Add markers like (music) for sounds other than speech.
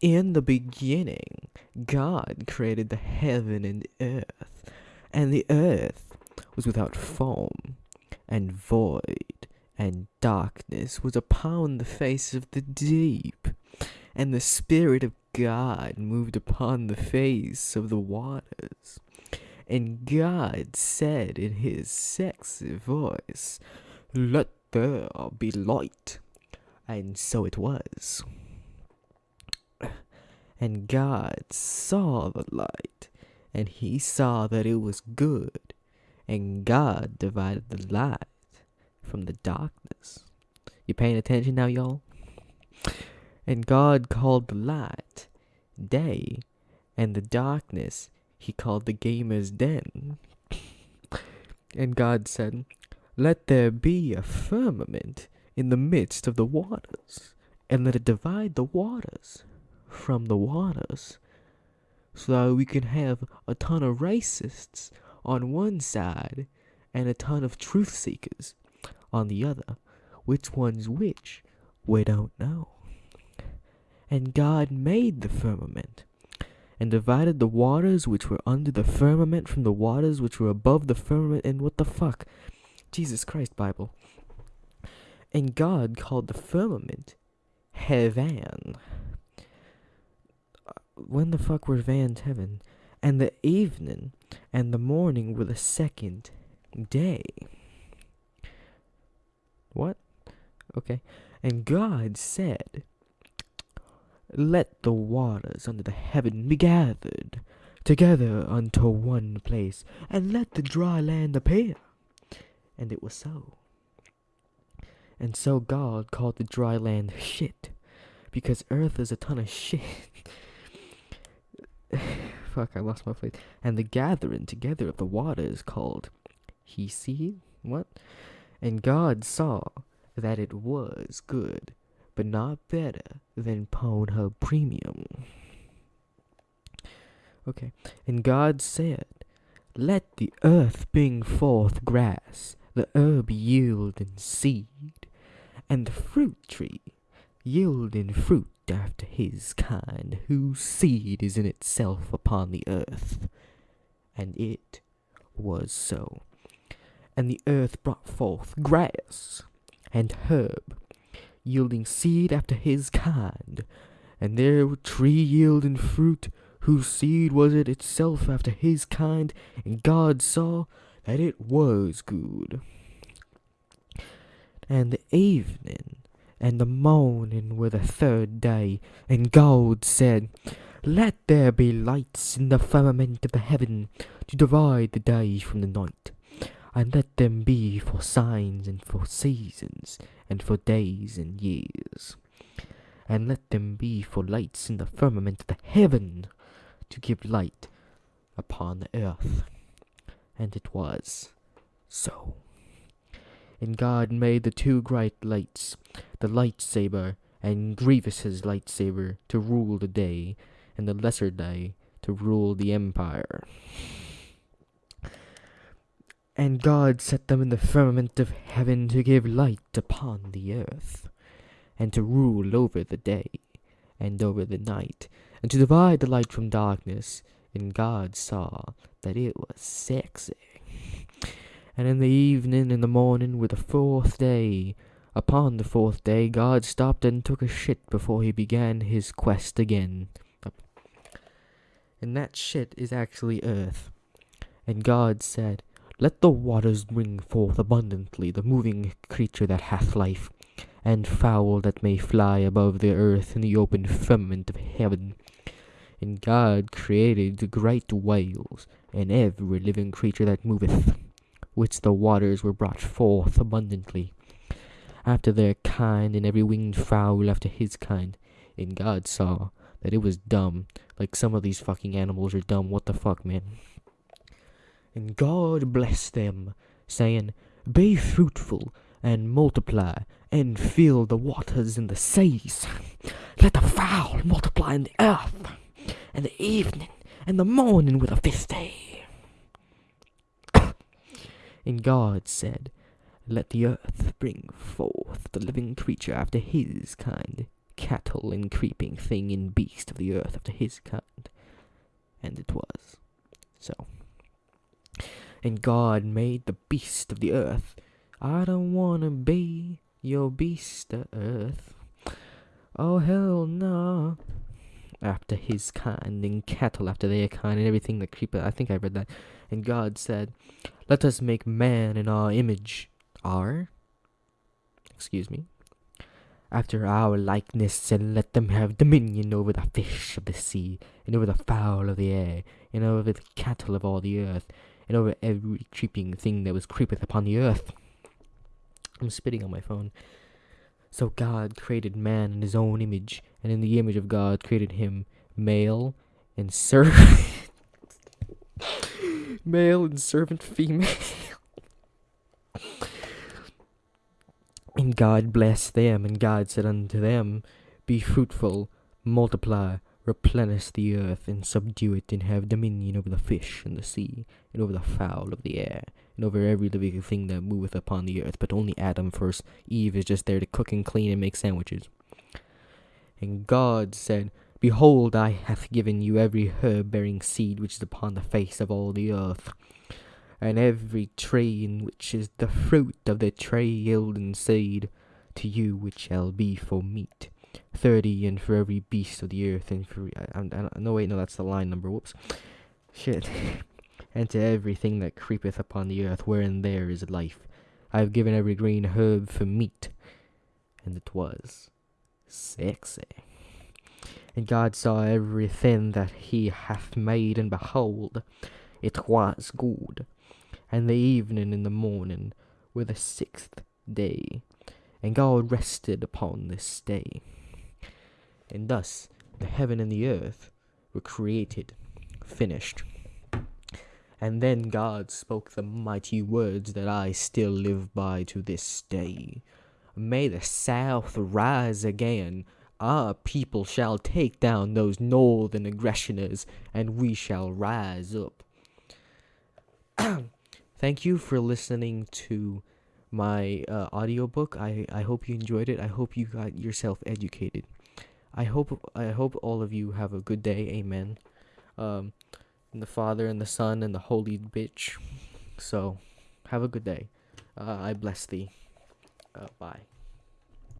In the beginning, God created the heaven and earth, and the earth was without form and void, and darkness was upon the face of the deep, and the Spirit of God moved upon the face of the waters. And God said in his sexy voice, Let there be light. And so it was. And God saw the light, and he saw that it was good. And God divided the light from the darkness. You paying attention now, y'all? And God called the light day, and the darkness he called the gamer's den. And God said, Let there be a firmament in the midst of the waters, and let it divide the waters from the waters, so we can have a ton of racists on one side and a ton of truth seekers on the other. Which one's which? We don't know. And God made the firmament, and divided the waters which were under the firmament from the waters which were above the firmament. And what the fuck? Jesus Christ, Bible. And God called the firmament heaven. When the fuck were Van's heaven? And the evening and the morning were the second day. What? Okay. And God said, Let the waters under the heaven be gathered together unto one place, and let the dry land appear. And it was so. And so God called the dry land shit, because earth is a ton of shit. (laughs) Fuck, I lost my place. And the gathering together of the waters called he see what? And God saw that it was good, but not better than Pornhub Premium. Okay. And God said, Let the earth bring forth grass, the herb yield in seed, and the fruit tree yield in fruit after his kind, whose seed is in itself upon the earth. And it was so. And the earth brought forth grass and herb, yielding seed after his kind, and there were tree yielding fruit, whose seed was it itself after his kind, and God saw that it was good. And the evening and the morning were the third day, and God said, Let there be lights in the firmament of the heaven to divide the day from the night, and let them be for signs and for seasons, and for days and years. And let them be for lights in the firmament of the heaven to give light upon the earth. And it was so. And God made the two great lights, the lightsaber and Grievous's lightsaber, to rule the day, and the lesser day to rule the empire. And God set them in the firmament of heaven to give light upon the earth, and to rule over the day and over the night, and to divide the light from darkness. And God saw that it was sexy. And in the evening and the morning were the fourth day. Upon the fourth day, God stopped and took a shit before he began his quest again. And that shit is actually earth. And God said, Let the waters bring forth abundantly the moving creature that hath life, and fowl that may fly above the earth in the open firmament of heaven. And God created the great whales, and every living creature that moveth, which the waters were brought forth abundantly, after their kind, and every winged fowl after his kind. And God saw that it was dumb, like some of these fucking animals are dumb. What the fuck, man? And God blessed them, saying, Be fruitful, and multiply, and fill the waters and the seas. Let the fowl multiply in the earth, and the evening and the morning with a fifth day. And God said, Let the earth bring forth the living creature after his kind, cattle and creeping thing and beast of the earth after his kind. And it was so. And God made the beast of the earth. I don't wanna be your beast of earth. Oh hell no. After his kind, and cattle after their kind, and everything that creepeth. I think I read that. And God said, Let us make man in our image. Our? Excuse me. After our likeness, and let them have dominion over the fish of the sea, and over the fowl of the air, and over the cattle of all the earth, and over every creeping thing that was creepeth upon the earth. I'm spitting on my phone. So God created man in his own image, and in the image of God created him male and servant. (laughs) male and servant female. and God blessed them, and God said unto them, Be fruitful, multiply, replenish the earth, and subdue it, and have dominion over the fish in the sea, and over the fowl of the air, and over every living thing that moveth upon the earth. But only Adam first. Eve is just there to cook and clean and make sandwiches. And God said, Behold, I hath given you every herb bearing seed which is upon the face of all the earth, and every tree in which is the fruit of the tree yielding seed, to you which shall be for meat. Thirty, and for every beast of the earth, and for I, I, I, no wait, no, that's the line number. Whoops, shit. (laughs) and to everything that creepeth upon the earth, wherein there is life. I have given every green herb for meat, and it was sexy. And God saw everything that he hath made, and behold, it was good. And the evening and the morning were the sixth day. And God rested upon this day. And thus the heaven and the earth were created, finished. And then God spoke the mighty words that I still live by to this day. May the South rise again. Our people shall take down those northern aggressioners, and we shall rise up. (clears throat) Thank you for listening to my uh, audiobook. I, I hope you enjoyed it. I hope you got yourself educated. I hope I hope all of you have a good day. Amen. Um, and the Father and the Son and the Holy Bitch. So, have a good day. Uh, I bless thee. Uh, bye.